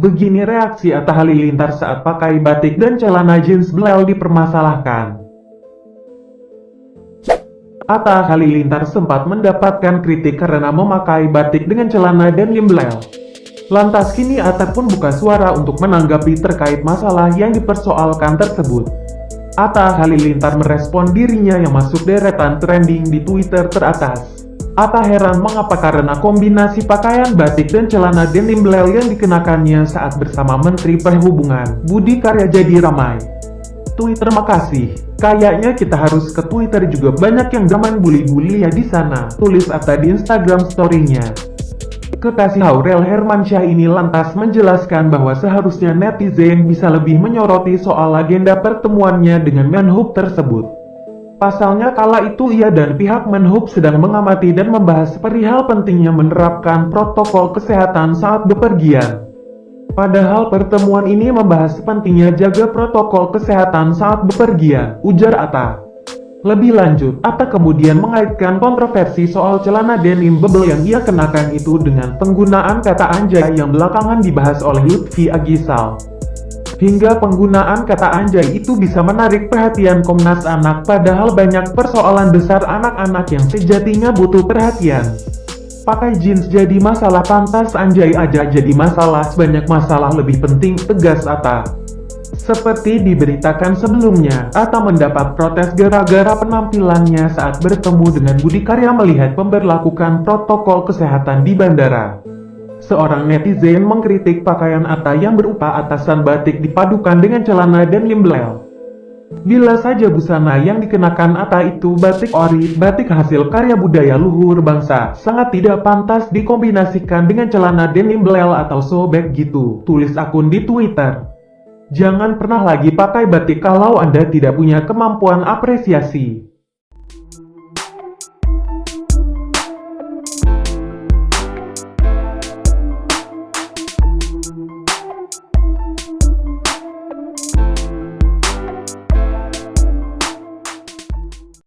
Begini reaksi Atta Halilintar saat pakai batik dan celana jeans belel dipermasalahkan. Atta Halilintar sempat mendapatkan kritik karena memakai batik dengan celana dan belel. Lantas kini Atta pun buka suara untuk menanggapi terkait masalah yang dipersoalkan tersebut. Atta Halilintar merespon dirinya yang masuk deretan trending di Twitter teratas. Atta heran mengapa karena kombinasi pakaian batik dan celana denim belel yang dikenakannya saat bersama Menteri Perhubungan, Budi Karya jadi ramai. Twitter makasih. Kayaknya kita harus ke Twitter juga banyak yang zaman bully-bully ya di sana. Tulis Atta di Instagram story-nya. Kekasih Aurel Hermansyah ini lantas menjelaskan bahwa seharusnya netizen bisa lebih menyoroti soal agenda pertemuannya dengan Menhub tersebut. Pasalnya kala itu ia dan pihak Menhub sedang mengamati dan membahas perihal pentingnya menerapkan protokol kesehatan saat bepergian. Padahal pertemuan ini membahas pentingnya jaga protokol kesehatan saat bepergian, ujar Atta. Lebih lanjut, Atta kemudian mengaitkan kontroversi soal celana denim bebel yang ia kenakan itu dengan penggunaan kata anjay yang belakangan dibahas oleh Lutfi Agisal. Hingga penggunaan kata anjay itu bisa menarik perhatian Komnas Anak padahal banyak persoalan besar anak-anak yang sejatinya butuh perhatian. Pakai jeans jadi masalah pantas anjay aja jadi masalah banyak masalah lebih penting tegas Atta. Seperti diberitakan sebelumnya, Atta mendapat protes gara-gara penampilannya saat bertemu dengan Budi Karya melihat pemberlakukan protokol kesehatan di bandara. Seorang netizen mengkritik pakaian Atta yang berupa atasan batik dipadukan dengan celana dan limbel. Bila saja busana yang dikenakan Atta itu batik ori, batik hasil karya budaya luhur bangsa, sangat tidak pantas dikombinasikan dengan celana denim belel atau sobek gitu, tulis akun di Twitter. Jangan pernah lagi pakai batik kalau Anda tidak punya kemampuan apresiasi.